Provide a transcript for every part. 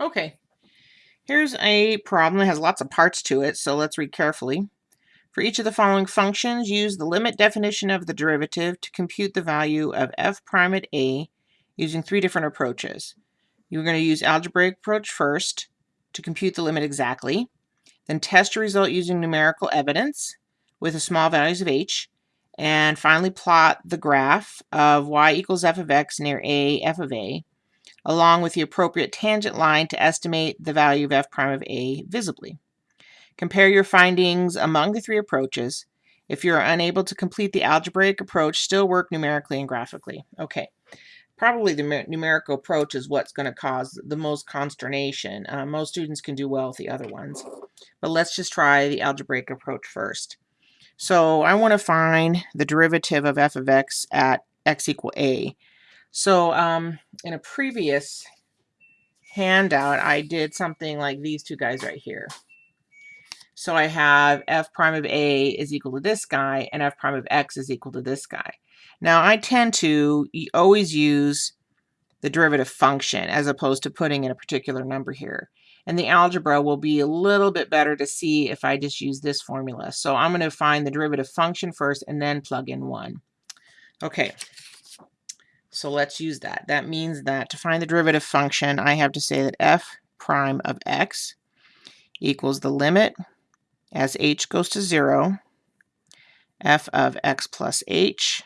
Okay, here's a problem that has lots of parts to it, so let's read carefully. For each of the following functions, use the limit definition of the derivative to compute the value of f prime at a using three different approaches. You're going to use algebraic approach first to compute the limit exactly, then test your result using numerical evidence with the small values of h, and finally plot the graph of y equals f of x near a f of a along with the appropriate tangent line to estimate the value of f prime of a visibly. Compare your findings among the three approaches. If you're unable to complete the algebraic approach, still work numerically and graphically. Okay, probably the numerical approach is what's going to cause the most consternation. Uh, most students can do well with the other ones. But let's just try the algebraic approach first. So I want to find the derivative of f of x at x equal a. So um, in a previous handout, I did something like these two guys right here. So I have f prime of a is equal to this guy, and f prime of x is equal to this guy. Now I tend to always use the derivative function as opposed to putting in a particular number here. And the algebra will be a little bit better to see if I just use this formula. So I'm going to find the derivative function first and then plug in 1. Okay, so let's use that. That means that to find the derivative function, I have to say that f prime of x equals the limit as h goes to 0, f of x plus h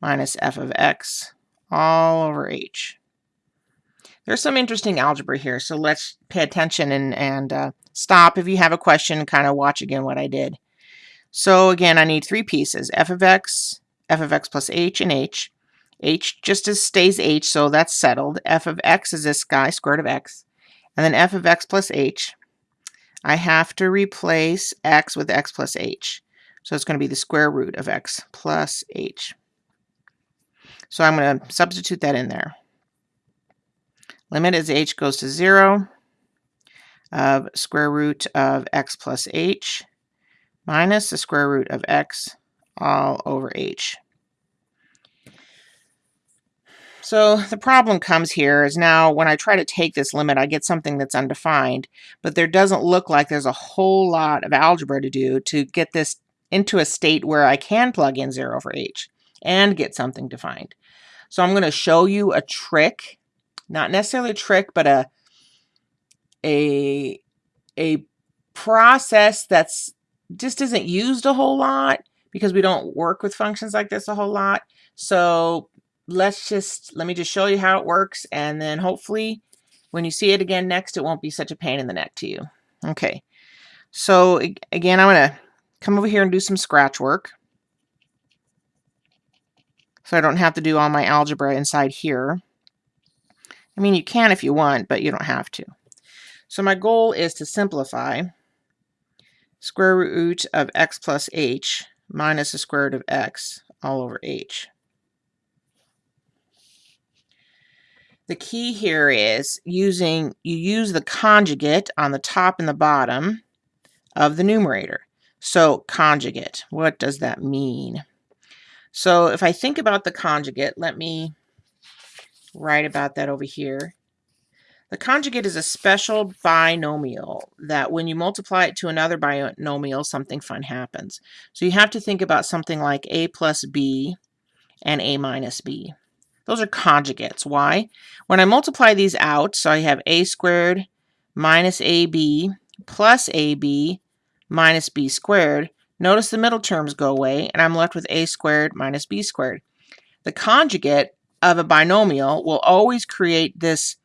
minus f of x all over h. There's some interesting algebra here, so let's pay attention and, and uh, stop if you have a question kind of watch again what I did. So again, I need three pieces, f of x, f of x plus h, and h h just as stays h, so that's settled. f of x is this guy, square root of x. And then f of x plus h, I have to replace x with x plus h. So it's going to be the square root of x plus h. So I'm going to substitute that in there. Limit as h goes to 0 of square root of x plus h minus the square root of x all over h. So the problem comes here is now when I try to take this limit, I get something that's undefined, but there doesn't look like there's a whole lot of algebra to do to get this into a state where I can plug in 0 for h and get something defined. So I'm going to show you a trick, not necessarily a trick, but a, a, a process that's just isn't used a whole lot because we don't work with functions like this a whole lot. So let's just, let me just show you how it works. And then hopefully when you see it again next, it won't be such a pain in the neck to you. Okay. So again, I'm going to come over here and do some scratch work. So I don't have to do all my algebra inside here. I mean, you can if you want, but you don't have to. So my goal is to simplify square root of x plus h minus the square root of x all over h. The key here is using, you use the conjugate on the top and the bottom of the numerator. So conjugate, what does that mean? So if I think about the conjugate, let me write about that over here. The conjugate is a special binomial that when you multiply it to another binomial, something fun happens. So you have to think about something like a plus b and a minus b. Those are conjugates. Why? When I multiply these out, so I have a squared minus ab plus ab minus b squared, notice the middle terms go away, and I'm left with a squared minus b squared. The conjugate of a binomial will always create this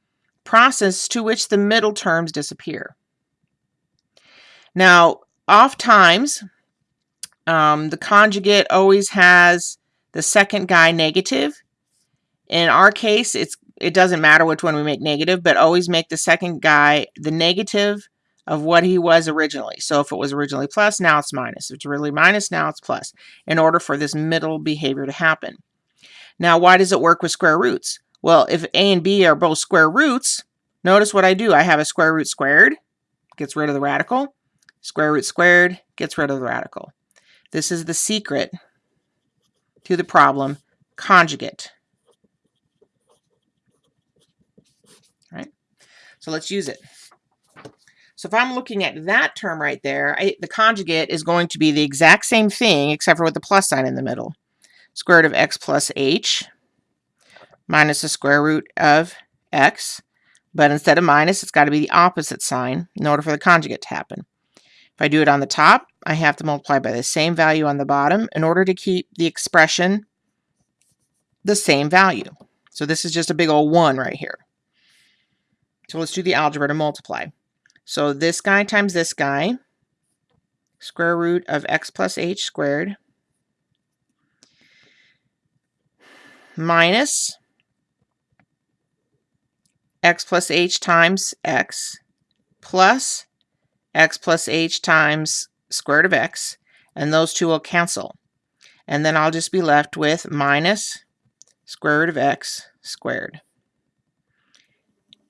process to which the middle terms disappear. Now, oft times, um, the conjugate always has the second guy negative, in our case, it's it doesn't matter which one we make negative, but always make the second guy the negative of what he was originally. So if it was originally plus, now it's minus. If it's really minus, now it's plus, in order for this middle behavior to happen. Now, why does it work with square roots? Well, if a and b are both square roots, notice what I do. I have a square root squared, gets rid of the radical. Square root squared gets rid of the radical. This is the secret to the problem, conjugate. So let's use it. So if I'm looking at that term right there, I, the conjugate is going to be the exact same thing except for with the plus sign in the middle. Square root of x plus h minus the square root of x. But instead of minus, it's got to be the opposite sign in order for the conjugate to happen. If I do it on the top, I have to multiply by the same value on the bottom in order to keep the expression the same value. So this is just a big old 1 right here. So let's do the algebra to multiply. So this guy times this guy, square root of x plus h squared, minus x plus h times x, plus x plus h times square root of x, and those two will cancel. And then I'll just be left with minus square root of x squared.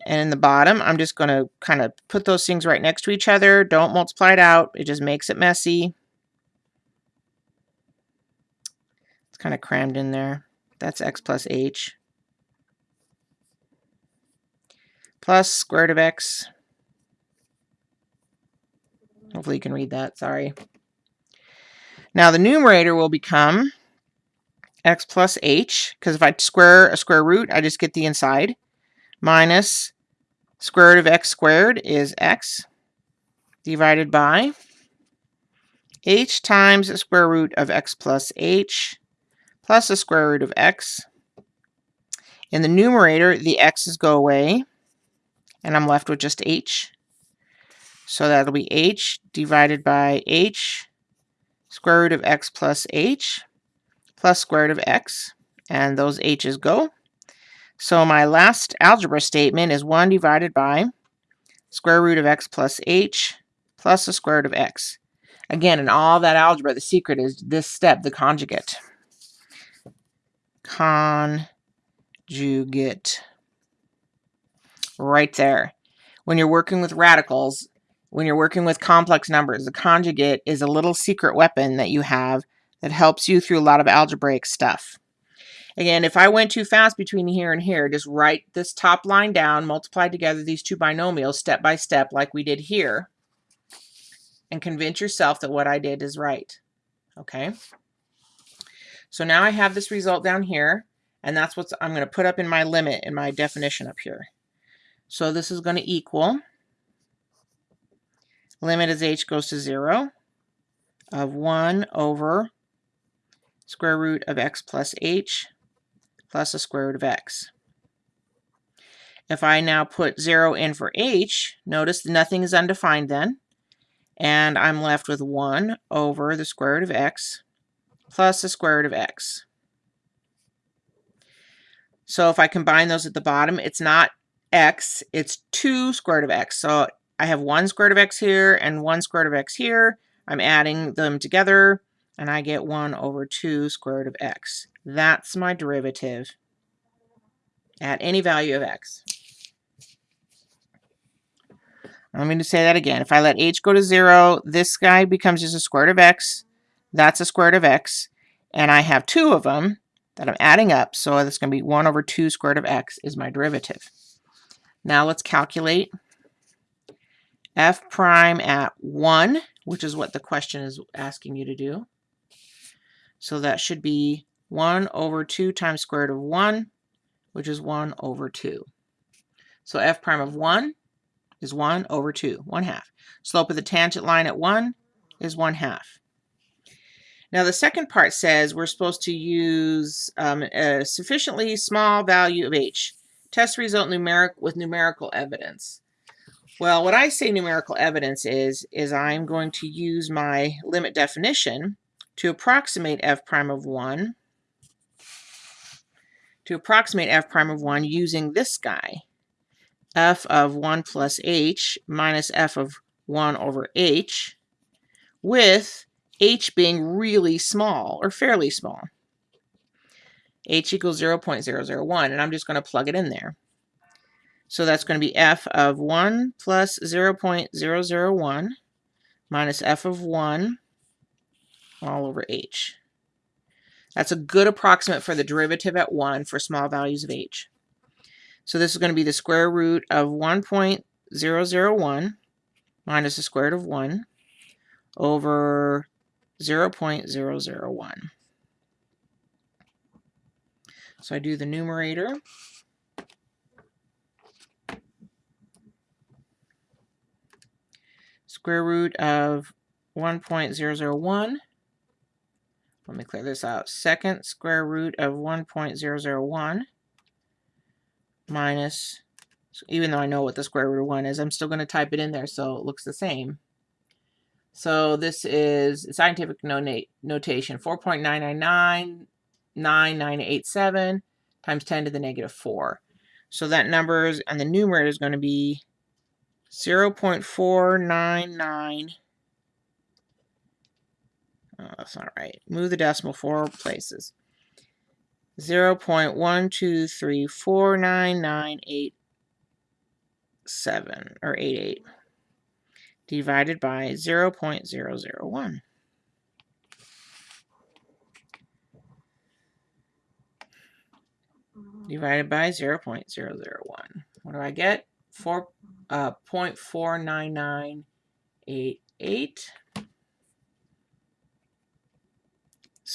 And in the bottom, I'm just going to kind of put those things right next to each other. Don't multiply it out. It just makes it messy. It's kind of crammed in there. That's x plus h. Plus square root of x. Hopefully you can read that. Sorry. Now the numerator will become x plus h, because if I square a square root, I just get the inside minus square root of x squared is x divided by h times the square root of x plus h plus the square root of x. In the numerator, the x's go away, and I'm left with just h. So that'll be h divided by h square root of x plus h plus square root of x, and those h's go. So my last algebra statement is 1 divided by square root of x plus h plus the square root of x. Again, in all that algebra, the secret is this step, the conjugate. Conjugate. Right there. When you're working with radicals, when you're working with complex numbers, the conjugate is a little secret weapon that you have that helps you through a lot of algebraic stuff. Again, if I went too fast between here and here, just write this top line down, multiply together these two binomials step by step like we did here, and convince yourself that what I did is right. Okay? So now I have this result down here, and that's what I'm going to put up in my limit in my definition up here. So this is going to equal, limit as h goes to 0, of 1 over square root of x plus h plus the square root of x. If I now put 0 in for h, notice nothing is undefined then, and I'm left with 1 over the square root of x plus the square root of x. So if I combine those at the bottom, it's not x, it's 2 square root of x. So I have 1 square root of x here and 1 square root of x here. I'm adding them together, and I get 1 over 2 square root of x. That's my derivative at any value of x. I'm going to say that again. If I let h go to 0, this guy becomes just a square root of x. That's a square root of x. And I have two of them that I'm adding up. So that's going to be 1 over 2 square root of x is my derivative. Now let's calculate f prime at 1, which is what the question is asking you to do. So that should be 1 over 2 times square root of 1, which is 1 over 2. So f prime of 1 is 1 over 2, 1 half. Slope of the tangent line at 1 is 1 half. Now the second part says we're supposed to use um, a sufficiently small value of h. Test result numeric with numerical evidence. Well, what I say numerical evidence is, is I'm going to use my limit definition to approximate f prime of 1 to approximate f prime of 1 using this guy, f of 1 plus h minus f of 1 over h, with h being really small or fairly small. h equals 0 0.001, and I'm just going to plug it in there. So that's going to be f of 1 plus 0 0.001 minus f of 1 all over h. That's a good approximate for the derivative at 1 for small values of h. So this is going to be the square root of 1.001 minus the square root of 1 over 0.001. So I do the numerator. Square root of 1.001. Let me clear this out. Second square root of 1.001 minus, even though I know what the square root of 1 is, I'm still going to type it in there so it looks the same. So this is scientific notation 4.9999987 times 10 to the negative 4. So that number is, and the numerator is going to be 0 0.499. Oh, that's not right. Move the decimal four places. 0 0.1234998 or 88 divided by 0 0.001. divided by 0 0.001. What do I get? 4, uh, 0.49988. 0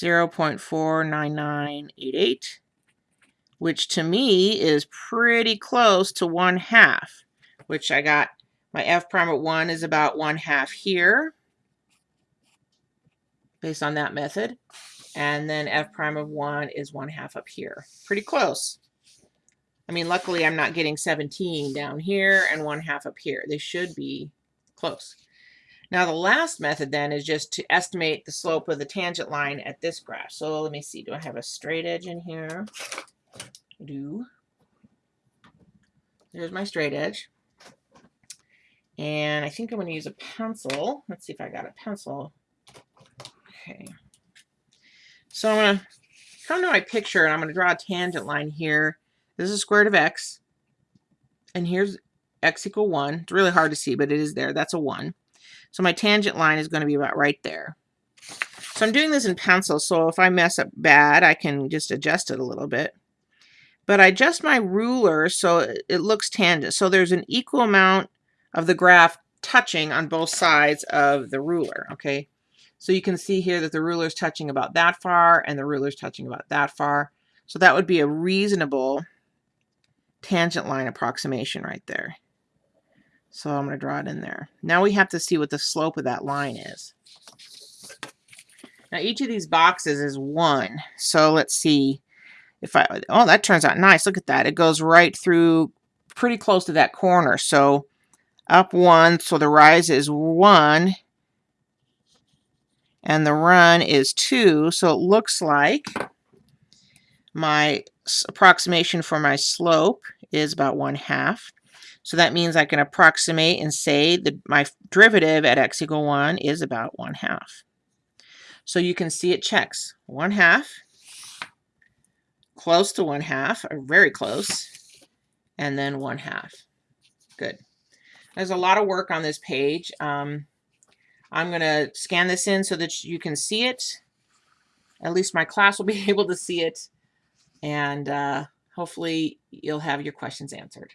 0.49988, which to me is pretty close to 1 half, which I got my f prime at 1 is about 1 half here, based on that method. And then f prime of 1 is 1 half up here. Pretty close. I mean, luckily I'm not getting 17 down here and 1 half up here. They should be close. Now the last method then is just to estimate the slope of the tangent line at this graph. So let me see, do I have a straight edge in here? I do. There's my straight edge. And I think I'm going to use a pencil. Let's see if I got a pencil. Okay. So I'm going to come to my picture and I'm going to draw a tangent line here. This is square root of x. And here's x equal 1. It's really hard to see, but it is there. That's a 1. So my tangent line is going to be about right there. So I'm doing this in pencil, so if I mess up bad, I can just adjust it a little bit. But I adjust my ruler so it looks tangent. So there's an equal amount of the graph touching on both sides of the ruler, okay? So you can see here that the ruler is touching about that far and the ruler is touching about that far. So that would be a reasonable tangent line approximation right there. So I'm going to draw it in there. Now we have to see what the slope of that line is. Now each of these boxes is one. So let's see if I, oh, that turns out nice. Look at that. It goes right through pretty close to that corner. So up one, so the rise is one, and the run is two. So it looks like my approximation for my slope is about one half. So that means I can approximate and say that my derivative at x equal 1 is about 1 half. So you can see it checks 1 half, close to 1 half, or very close, and then 1 half. Good. There's a lot of work on this page. Um, I'm going to scan this in so that you can see it. At least my class will be able to see it. And uh, hopefully you'll have your questions answered.